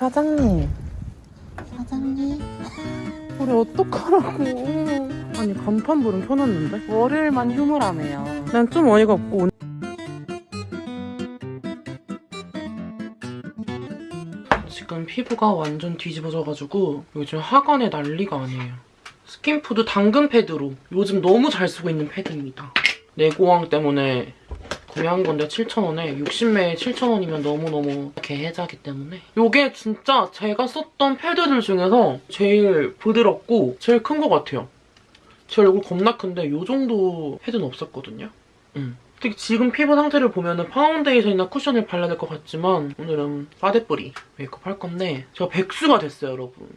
사장님. 사장님. 우리 어떡하라고. 아니, 간판불은 켜놨는데? 월요일만 휴무라며요. 난 좀 어이가 없고. 오늘- 지금 피부가 완전 뒤집어져가지고 요즘 하관에 난리가 아니에요. 스킨푸드 당근 패드로 요즘 너무 잘 쓰고 있는 패드입니다. 네고왕 때문에 구매한 건데 7,000원에 60매에 7,000원이면 너무너무 개혜자기 때문에 이게 진짜 제가 썼던 패드들 중에서 제일 부드럽고 제일 큰 것 같아요. 제 얼굴 겁나 큰데 이 정도 패드는 없었거든요. 음. 특히 지금 피부 상태를 보면 파운데이션이나 쿠션을 발라야 될 것 같지만 오늘은 파데 free 메이크업 할 건데 제가 백수가 됐어요, 여러분.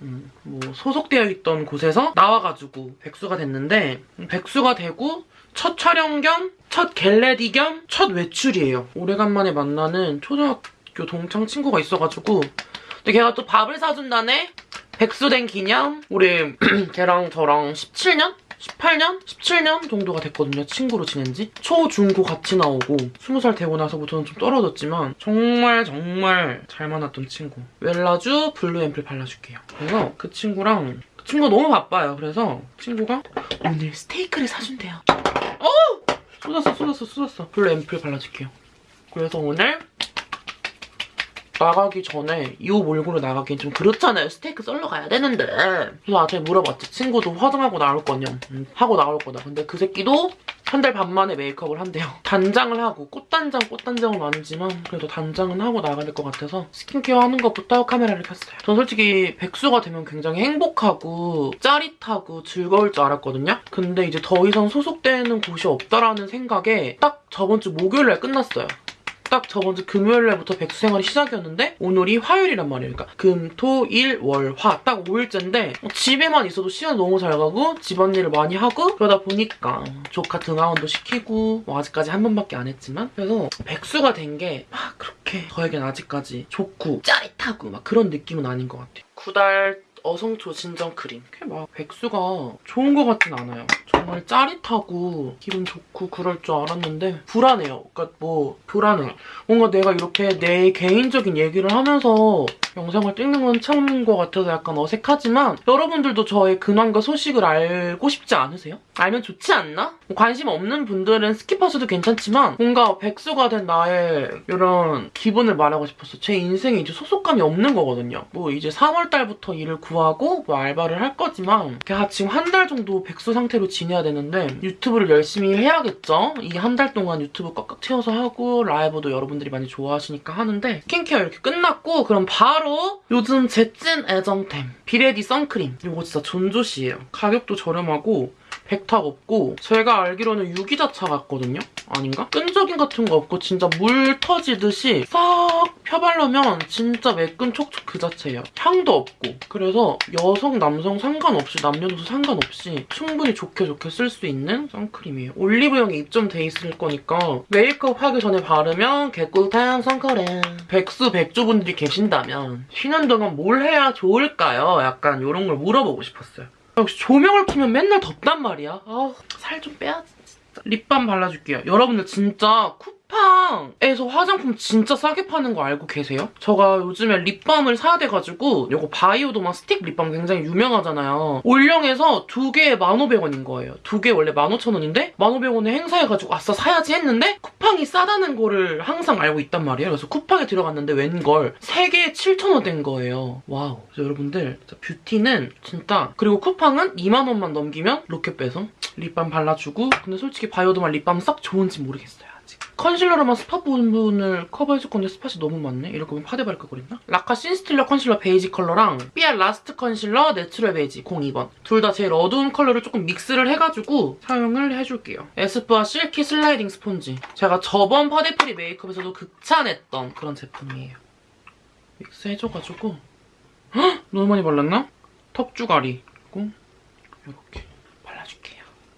음, 뭐 소속되어 있던 곳에서 나와가지고 백수가 됐는데 백수가 되고 첫 촬영 겸 첫 get ready 겸 첫 외출이에요. 오래간만에 만나는 초등학교 동창 친구가 있어가지고 근데 걔가 또 밥을 사준다네? 백수된 기념? 우리 걔랑 저랑 17년? 18년? 17년 정도가 됐거든요. 친구로 지낸 지. 초, 중, 고 같이 나오고 20살 되고 나서부터는 좀 떨어졌지만 정말 정말 잘 만났던 친구. 웰라쥬 블루 앰플 발라줄게요. 그래서 그 친구랑 그 친구가 너무 바빠요. 그래서 친구가 오늘 스테이크를 사준대요. 어! 쏟았어 쏟았어 쏟았어. 블루 앰플 발라줄게요. 그래서 오늘 나가기 전에 이옷 몰고로 나가기엔 좀 그렇잖아요. 스테이크 썰러 가야 되는데. 그래서 나한테 물어봤지. 친구도 화장하고 나올 거냐. 음, 하고 나올 거다. 근데 그 새끼도 한 달 반 만에 메이크업을 한대요. 단장을 하고 꽃단장, 꽃단장은 아니지만 그래도 단장은 하고 나가야 될 것 같아서 스킨케어 하는 것부터 카메라를 켰어요. 전 솔직히 백수가 되면 굉장히 행복하고 짜릿하고 즐거울 줄 알았거든요. 근데 이제 더 이상 소속되는 곳이 없다라는 생각에 딱 저번 주 목요일날 끝났어요. 딱 저번 주 금요일 날부터 백수 생활이 시작이었는데 오늘이 화요일이란 말이에요. 그러니까 금, 토, 일, 월, 화 딱 5일째인데 집에만 있어도 시간 너무 잘 가고 집안일을 많이 하고 그러다 보니까 조카 등하원도 시키고 뭐 아직까지 한 번밖에 안 했지만 그래서 백수가 된 게 막 그렇게 저에겐 아직까지 좋고 짜릿하고 막 그런 느낌은 아닌 것 같아요. 구달 어성초 진정 크림. 그게 막 백수가 좋은 것 같진 않아요. 정말 짜릿하고 기분 좋고 그럴 줄 알았는데 불안해요. 그러니까 뭐 불안해. 뭔가 내가 이렇게 내 개인적인 얘기를 하면서 영상을 찍는 건 처음인 것 같아서 약간 어색하지만 여러분들도 저의 근황과 소식을 알고 싶지 않으세요? 알면 좋지 않나? 뭐 관심 없는 분들은 skip하셔도 괜찮지만 뭔가 백수가 된 나의 이런 기분을 말하고 싶었어. 제 인생에 이제 소속감이 없는 거거든요. 뭐 이제 3월 달부터 일을 구하고 뭐 알바를 할 거지만 제가 지금 한 달 정도 백수 상태로 지내 야 되는데 유튜브를 열심히 해야겠죠? 이 한 달 동안 유튜브 꽉꽉 채워서 하고 라이브도 여러분들이 많이 좋아하시니까 하는데 스킨케어 이렇게 끝났고 그럼 바로 요즘 제 찐 애정템 비레디 선크림 이거 진짜 존조시예요. 가격도 저렴하고 백탁 없고 제가 알기로는 유기자차 같거든요? 아닌가? 끈적임 같은 거 없고 진짜 물 터지듯이 싹 펴바르면 진짜 매끈 촉촉 그 자체예요. 향도 없고 그래서 여성, 남성 상관없이 남녀노소 상관없이 충분히 좋게 좋게 쓸 수 있는 선크림이에요. 올리브영에 입점돼 있을 거니까 메이크업 하기 전에 바르면 개꿀템 선크림. 백수 백조분들이 계신다면 쉬는 동안 뭘 해야 좋을까요? 약간 이런 걸 물어보고 싶었어요. 역시 조명을 켜면 맨날 덥단 말이야. 아, 살 좀 빼야지. 립밤 발라줄게요. 여러분들 진짜 쿠 팡에서 화장품 진짜 싸게 파는 거 알고 계세요? 제가 요즘에 립밤을 사야 돼가지고 이거 바이오도마 스틱 립밤 굉장히 유명하잖아요. 올영에서 두 개에 1,500원인 거예요. 두 개 원래 15,000원인데 1,500원에 행사해가지고 아싸 사야지 했는데 쿠팡이 싸다는 거를 항상 알고 있단 말이에요. 그래서 쿠팡에 들어갔는데 웬걸 세 개에 7,000원 된 거예요. wow. 그래서 여러분들 뷰티는 진짜 그리고 쿠팡은 2만 원만 넘기면 로켓 배송 립밤 발라주고 근데 솔직히 바이오도마 립밤 썩 좋은지 모르겠어요. 컨실러로만 spot 부분을 커버해줄 건데 spot이 너무 많네? 이럴 거면 파데 바를 걸 그랬나? 라카 신스틸러 컨실러 베이지 컬러랑 삐아 라스트 컨실러 내추럴 베이지 02번 둘 다 제일 어두운 컬러를 조금 믹스를 해가지고 사용을 해줄게요. 에스쁘아 실키 슬라이딩 스폰지 제가 저번 파데 free 메이크업에서도 극찬했던 그런 제품이에요. 믹스 해줘가지고 헉! 너무 많이 발랐나? 턱주가리 그리고 이렇게.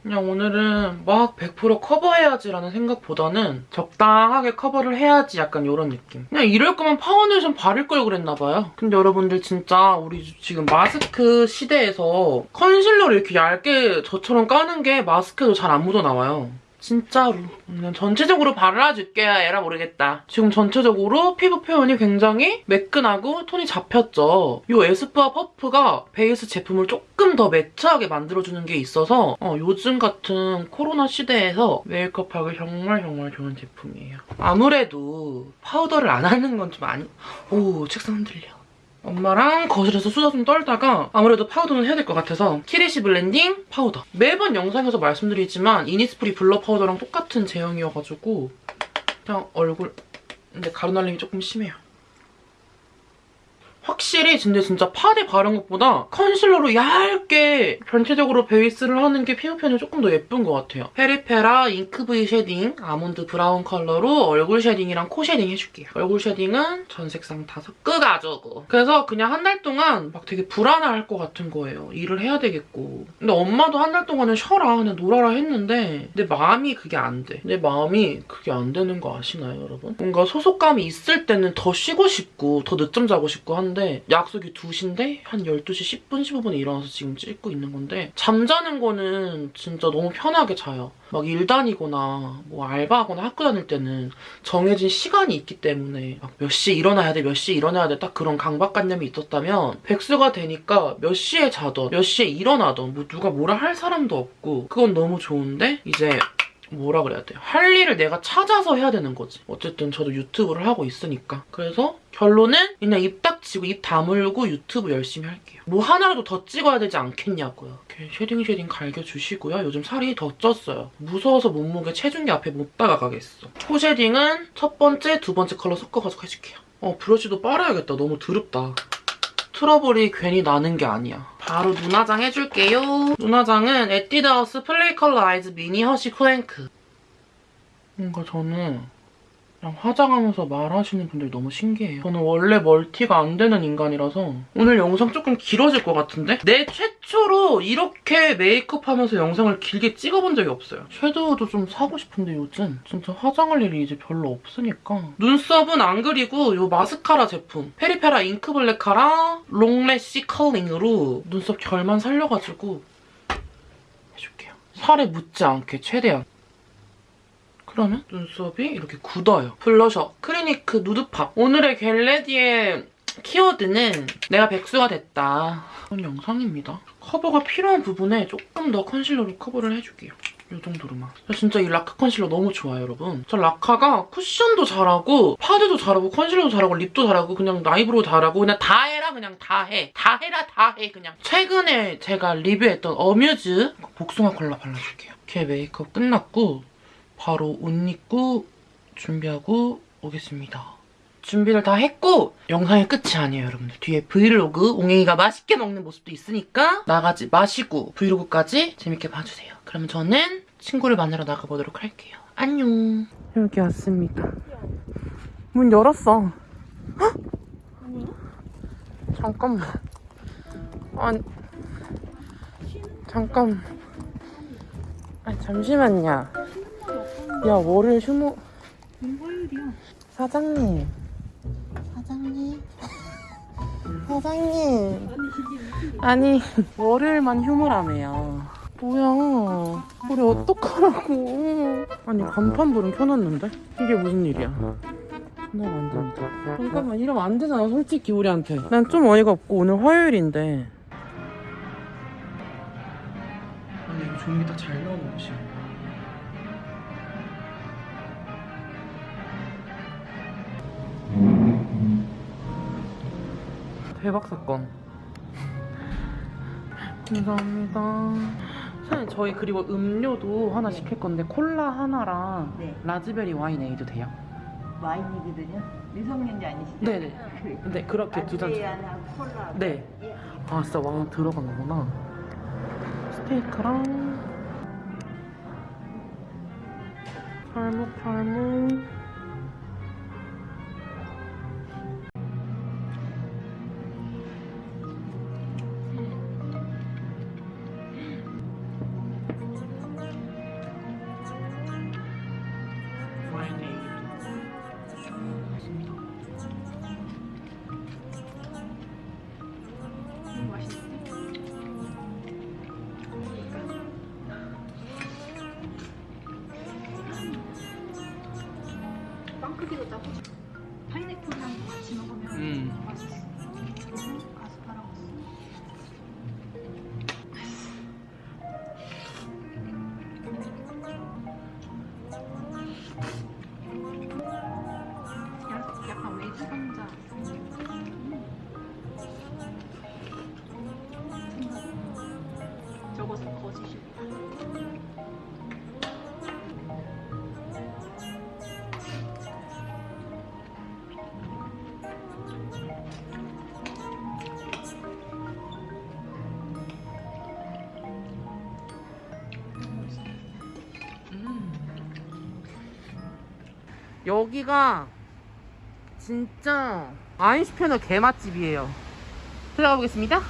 그냥 오늘은 막 100% 커버해야지라는 생각보다는 적당하게 커버를 해야지 약간 이런 느낌. 그냥 이럴 거면 파운데이션 바를 걸 그랬나 봐요. 근데 여러분들 진짜 우리 지금 마스크 시대에서 컨실러를 이렇게 얇게 저처럼 까는 게 마스크도 잘 안 묻어나와요. 진짜로. 그냥 전체적으로 발라줄게요. 에라 모르겠다. 지금 전체적으로 피부 표현이 굉장히 매끈하고 톤이 잡혔죠. 이 에스쁘아 퍼프가 베이스 제품을 조금 더 매트하게 만들어주는 게 있어서 어, 요즘 같은 코로나 시대에서 메이크업하기 정말 정말 좋은 제품이에요. 아무래도 파우더를 안 하는 건 좀 아니... 오 책상 흔들려. 엄마랑 거실에서 수다 좀 떨다가 아무래도 파우더는 해야 될 것 같아서 키리시 블렌딩 파우더. 매번 영상에서 말씀드리지만 이니스프리 블러 파우더랑 똑같은 제형이어가지고 그냥 얼굴 근데 가루날림이 조금 심해요. 확실히 근데 진짜 파데 바른 것보다 컨실러로 얇게 전체적으로 베이스를 하는 게 피부 표현이 조금 더 예쁜 것 같아요. 페리페라 잉크 브이 쉐딩 아몬드 브라운 컬러로 얼굴 쉐딩이랑 코 쉐딩 해줄게요. 얼굴 쉐딩은 전 색상 다 섞어가지고 그래서 그냥 한 달 동안 막 되게 불안할 것 같은 거예요. 일을 해야 되겠고. 근데 엄마도 한 달 동안은 쉬어라 그냥 놀아라 했는데 내 마음이 그게 안 돼. 내 마음이 그게 안 되는 거 아시나요 여러분? 뭔가 소속감이 있을 때는 더 쉬고 싶고 더 늦잠 자고 싶고 한데 약속이 2시인데 한 12시 10분 15분에 일어나서 지금 찍고 있는 건데 잠자는 거는 진짜 너무 편하게 자요. 막 일 다니거나 뭐 알바하거나 학교 다닐 때는 정해진 시간이 있기 때문에 막몇 시에 일어나야 돼, 몇 시에 일어나야 돼 딱 그런 강박관념이 있었다면 백수가 되니까 몇 시에 자던 몇 시에 일어나던 뭐 누가 뭐라 할 사람도 없고 그건 너무 좋은데 이제 뭐라 그래야 돼요? 할 일을 내가 찾아서 해야 되는 거지. 어쨌든 저도 유튜브를 하고 있으니까. 그래서 결론은 그냥 입 닥치고 입 다물고 유튜브 열심히 할게요. 뭐 하나라도 더 찍어야 되지 않겠냐고요. 이렇게 쉐딩 쉐딩 갈겨주시고요. 요즘 살이 더 쪘어요. 무서워서 몸무게 체중계 앞에 못 다가가겠어. 코 쉐딩은 첫 번째, 두 번째 컬러 섞어가지고 해줄게요. 어, 브러쉬도 빨아야겠다. 너무 더럽다. 트러블이 괜히 나는 게 아니야. 바로 눈화장 해줄게요. 눈화장은 에뛰드하우스 플레이 컬러 아이즈 미니 허쉬 플랭크. 뭔가 저는 그냥 화장하면서 말하시는 분들 너무 신기해요. 저는 원래 멀티가 안 되는 인간이라서 오늘 영상 조금 길어질 것 같은데? 내 최초로 이렇게 메이크업하면서 영상을 길게 찍어본 적이 없어요. 섀도우도 좀 사고 싶은데 요즘 진짜 화장할 일이 이제 별로 없으니까 눈썹은 안 그리고 이 마스카라 제품 페리페라 잉크 블랙 카라 롱래쉬 컬링으로 눈썹 결만 살려가지고 해줄게요. 살에 묻지 않게 최대한 그러면 눈썹이 이렇게 굳어요. 블러셔 클리니크 누드팝. 오늘의 get ready의 키워드는 내가 백수가 됐다. 그런 영상입니다. 커버가 필요한 부분에 조금 더 컨실러로 커버를 해줄게요. 이 정도로만. 저 진짜 이 라카 컨실러 너무 좋아요, 여러분. 저 라카가 쿠션도 잘하고 파데도 잘하고 컨실러도 잘하고 립도 잘하고 그냥 나이브로 잘하고 그냥 다 해라 그냥 다 해. 다 해라 다 해 그냥. 최근에 제가 리뷰했던 어뮤즈 복숭아 컬러 발라줄게요. 이렇게 메이크업 끝났고 바로 옷 입고 준비하고 오겠습니다. 준비를 다 했고 영상이 끝이 아니에요 여러분들. 뒤에 브이로그 옹행이가 맛있게 먹는 모습도 있으니까 나가지 마시고 브이로그까지 재밌게 봐주세요. 그러면 저는 친구를 만나러 나가보도록 할게요. 안녕. 여기 왔습니다. 문 열었어. 헉? 잠깐만. 아니 잠깐. 아 잠시만요 야 월요일 휴무 화요일이야. 사장님. 사장님? 사장님. 아니 월요일만 휴무라며요. 뭐야? 우리 어떡하라고. 아니 간판불은 켜놨는데? 이게 무슨 일이야? 나 안 된다. 잠깐만 이러면 안 되잖아 솔직히 우리한테. 난 좀 어이가 없고 오늘 화요일인데. 아니 이거 종이 다잘 나오는 곳이야 대박 사건. 감사합니다. 사장님 저희 그리고 음료도 하나 시킬 건데 콜라 하나랑 네. 라즈베리 와인 에이드 돼요? 와인이거든요. 미성년자 아니시죠? 네네. 네 그렇게 두 잔. 아드리아나 콜라. 네. 예. 아 진짜 왕 들어간 거구나. 스테이크랑 팔목 팔목. 크기도 딱 여기가 진짜 아인슈페너 개맛집이에요. 들어가 보겠습니다.